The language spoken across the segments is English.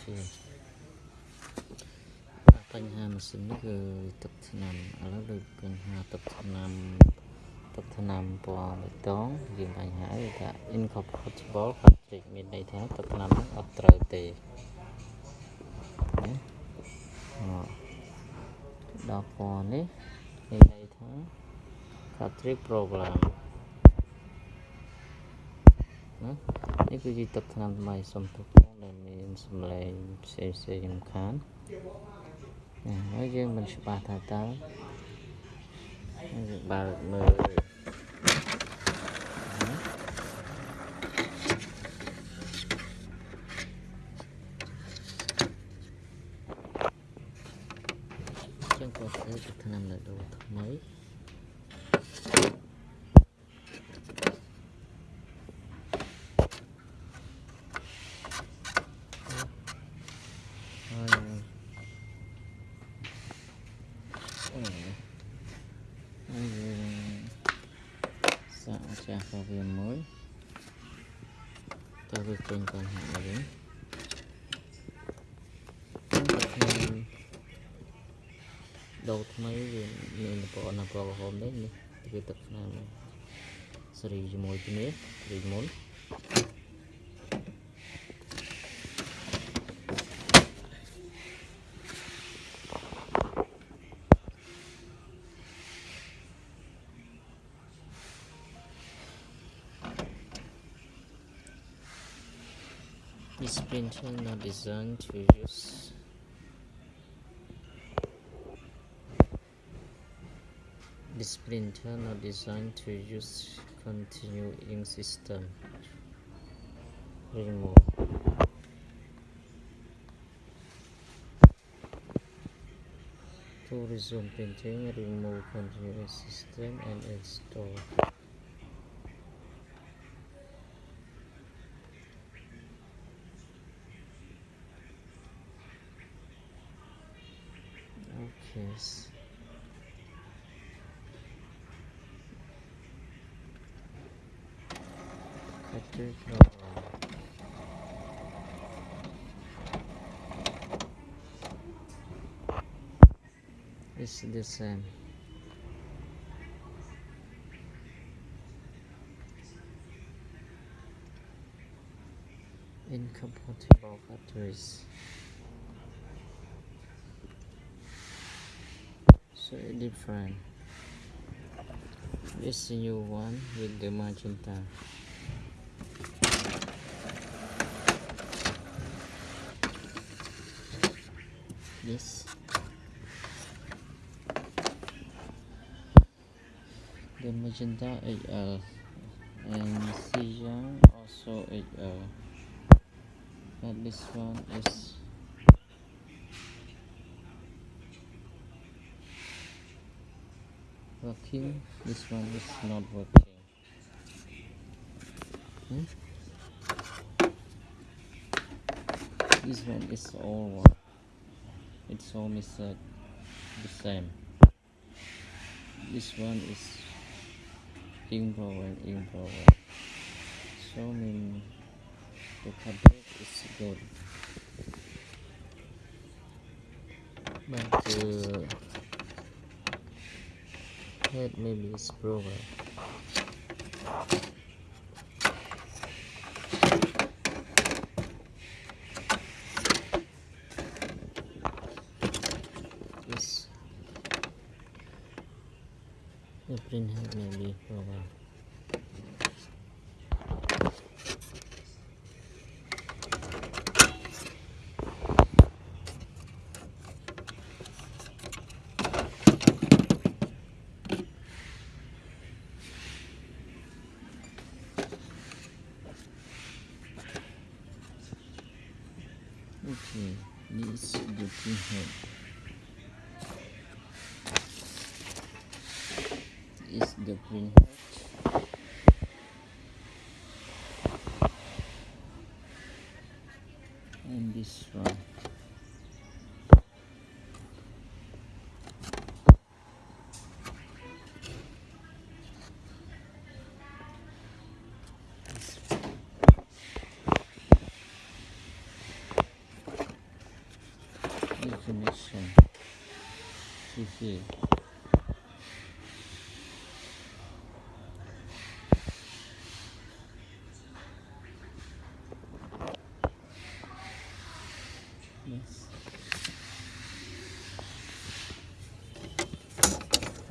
feel បញ្ហាម៉ាស៊ីននេះគឺទឹកថ្នាំឥឡូវដូចបញ្ហាទឹកថ្នាំទឹកថ្នាំពណ៌បៃតងយើងបញ្ហាវាថា incompatible cartridge មានន័យថាទឹកថ្នាំហ្នឹងអត់ត្រូវទេណាដល់ពណ៌នេះមានន័យថា cartridge problem ណានេះគឺជាទឹកថ្នាំថ្មីសុំទោសផង ដែលមានសំឡេងផ្សេងផ្សេងរំខានណាហើយយើងមិនច្បាស់ថាតើយើងបើកមើលចឹងក៏ធ្វើទឹកថ្នាំនៅដូរថ្មីហើយអូហើយយើងសាក ចាស់ក៏វាមួយតើវាចេញបញ្ហាអីវិញខ្ញុំដូរថ្មីវាមានប្រព័ន្ធអក្រហមនេះនេះគឺទឹកថ្នាំសេរីជាមួយគ្នារីមុន Printer not designed to use This printer not designed to use continuing system. Remove. To resume printing, remove continuing system and install. Okay. s- Cartridge. It's the same. Incompatible batteries. So different. This new one with the magenta. This the magenta HL and Cyan also HL but this one is working this one is not working. Hmm? this one is all it's all uh, the same. This one is improving improving so mean the cartridge is good. But the head maybe is broken yes. The print head may oh be broken Okay, this is the print head. Is the print head. And this one. This connection see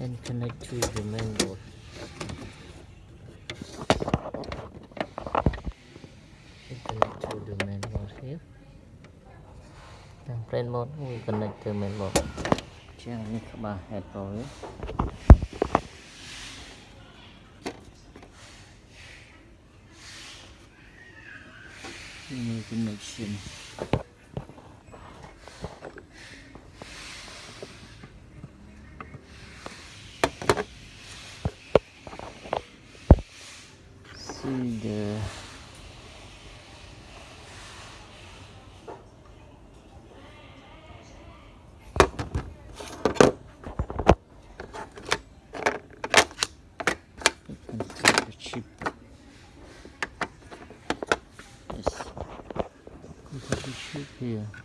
and connect to the main board and connect to the main board here and plain mode we connect to main board ជាងនេះក្បាល head pro វា Email connection. See the You can see the chip. Yes.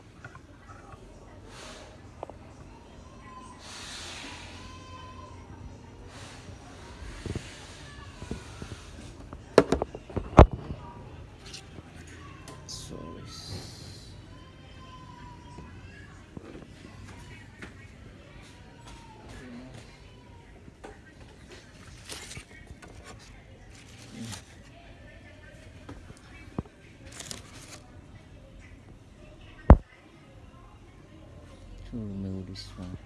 This one.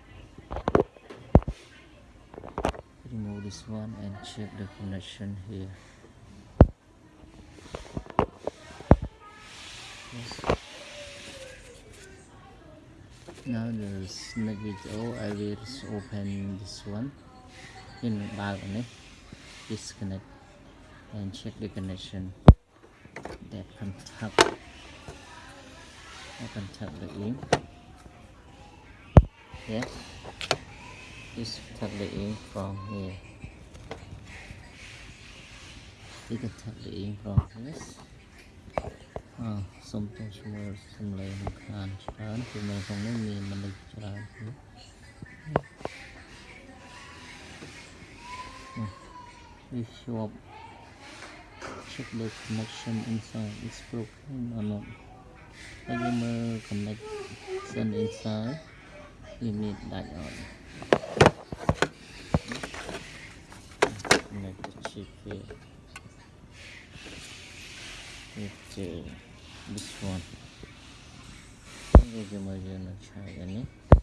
Remove this one and check the connection here. Yes. now the snake video I will open this one. In the balcony. Disconnect. And check the connection. That contact I contact the ink yes it's totally in from here. You can totally in from this. Oh xong somewhere xong rồi xong lấy một hàn chán thì mình không nên nhìn this shop check the connection inside it's broken or not? I will connect inside. Leave me that on. Make the chip here. With uh, this one. Give try,